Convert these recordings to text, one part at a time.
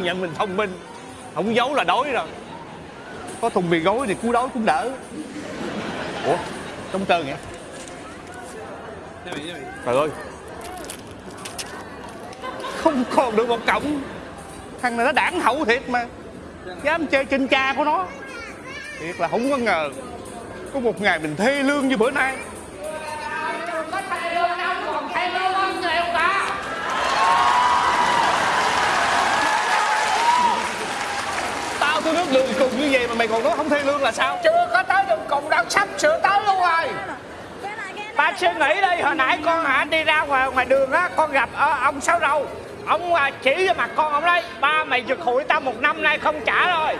nhận mình thông minh. Không giấu là đói rồi. Có thùng mì gói thì cú đói cũng đỡ. Ủa, trong trơn vậy trời ơi. Không còn được một cộng thằng này nó đảng hậu thiệt mà. Dám chơi trên cha của nó. Thiệt là không có ngờ. Có một ngày mình thê lương như bữa nay có thay lương đâu còn thay lương hơn nghèo cả nước đường cùng như vậy mà mày còn nói không thê lương là sao? Chưa có tới đường cùng đâu sắp sửa tới luôn rồi. Ba suy nghĩ đi hồi nãy con hả đi ra ngoài ngoài đường á con gặp ờ, ông sáu râu. Ông à, chỉ cho mặt con ông đấy ba mày giật hụi tao một năm nay không trả rồi.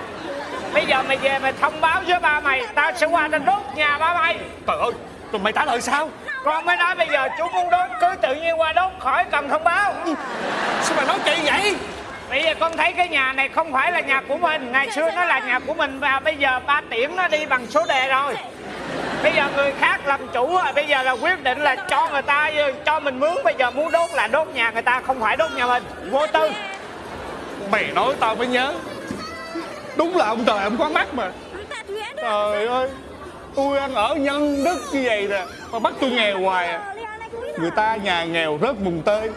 Bây giờ mày về mày thông báo với ba mày tao sẽ qua tao đốt nhà ba mày. Trời ơi rồi mày trả lời sao? Con mới nói bây giờ chú muốn đốt cứ tự nhiên qua đốt khỏi cần thông báo. Sao mày nói kỳ vậy con thấy cái nhà này không phải là nhà của mình. Ngày xưa nó là nhà của mình Và bây giờ ba tiễn nó đi bằng số đề rồi. Bây giờ người khác làm chủ rồi, Bây giờ là quyết định là cho người ta, Cho mình mướn. Bây giờ muốn đốt là đốt nhà người ta, Không phải đốt nhà mình. Vô tư. Mày nói tao mới nhớ. Đúng là ông trời, ông có mắt mà. Trời ơi, tôi ăn ở nhân đức như vậy nè, mà bắt tôi nghèo hoài à. Người ta nhà nghèo rớt mùng tơi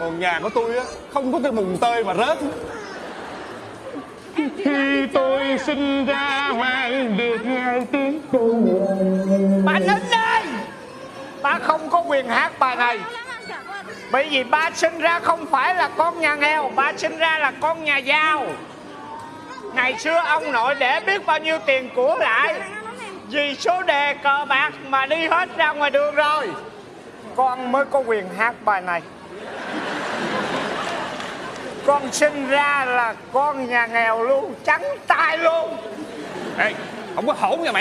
còn nhà của tôi á không có cái mùng tơi mà rớt. Khi tôi sinh ra mang được hai tiếng Bà nín đi Ba không có quyền hát bài này. Bởi vì ba sinh ra không phải là con nhà nghèo Ba sinh ra là con nhà giàu. Ngày xưa ông nội để biết bao nhiêu tiền của lại. Vì số đề cờ bạc mà đi hết ra ngoài đường rồi. Con mới có quyền hát bài này con sinh ra là con nhà nghèo luôn, Trắng tay luôn. Ê, không có hổn nha mày.